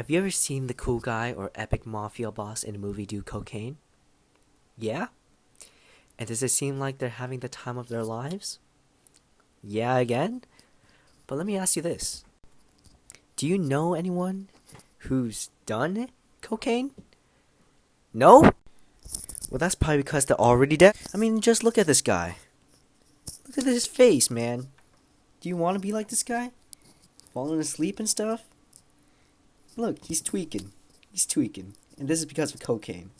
Have you ever seen the cool guy or epic mafia boss in a movie do cocaine? Yeah? And does it seem like they're having the time of their lives? Yeah, again? But let me ask you this Do you know anyone who's done cocaine? No? Well, that's probably because they're already dead. I mean, just look at this guy. Look at his face, man. Do you want to be like this guy? Falling asleep and stuff? Look, he's tweaking. He's tweaking. And this is because of cocaine.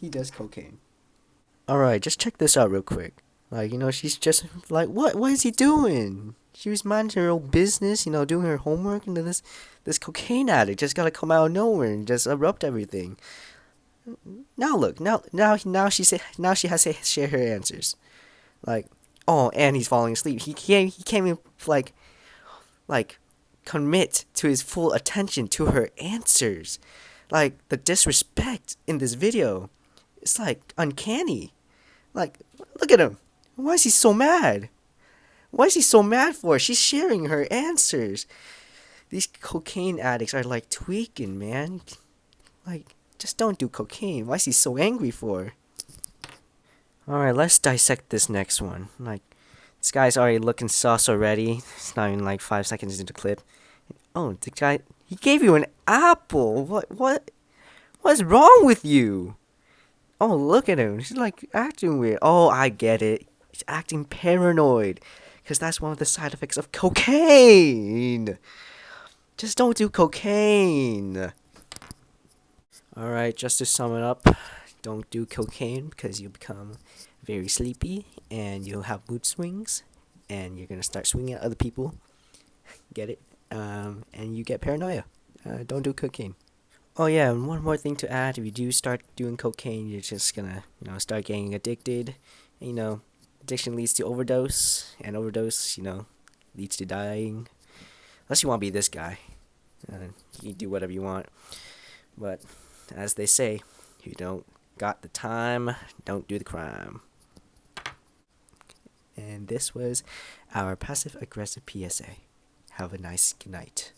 He does cocaine. Alright, just check this out real quick. Like, you know, she's just like, what? What is he doing? She was minding her own business, you know, doing her homework, and then this this cocaine addict just gotta come out of nowhere and just erupt everything. Now look, now now now she say now she has to share her answers, like, oh, and he's falling asleep. He can't he can't even like, like, commit to his full attention to her answers, like the disrespect in this video, it's like uncanny. Like, look at him. Why is he so mad? Why is he so mad for? She's sharing her answers. These cocaine addicts are like tweaking, man. Like, just don't do cocaine. Why is he so angry for? Alright, let's dissect this next one. Like, this guy's already looking sus already. It's not even like five seconds into the clip. Oh, the guy, he gave you an apple. What, what, what's wrong with you? Oh, look at him. He's like acting weird. Oh, I get it. He's acting paranoid. Because that's one of the side effects of cocaine. Just don't do cocaine. Alright, just to sum it up, don't do cocaine because you'll become very sleepy and you'll have mood swings and you're going to start swinging at other people. Get it? Um, and you get paranoia. Uh, don't do cocaine. Oh yeah, and one more thing to add: if you do start doing cocaine, you're just gonna, you know, start getting addicted. And, you know, addiction leads to overdose, and overdose, you know, leads to dying. Unless you want to be this guy, uh, you can do whatever you want. But as they say, you don't got the time, don't do the crime. And this was our passive aggressive PSA. Have a nice night.